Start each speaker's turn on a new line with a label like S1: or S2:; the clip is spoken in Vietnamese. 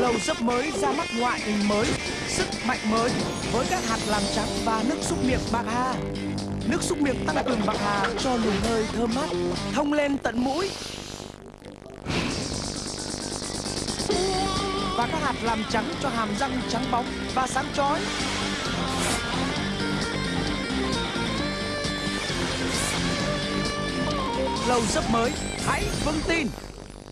S1: Lầu dấp mới ra mắt ngoại hình mới, sức mạnh mới với các hạt làm trắng và nước súc miệng bạc hà. Nước súc miệng tăng cường bạc hà cho luồng hơi thơm mát, thông lên tận mũi. Và các hạt làm trắng cho hàm răng trắng bóng và sáng chói. Lầu dấp mới, hãy vững tin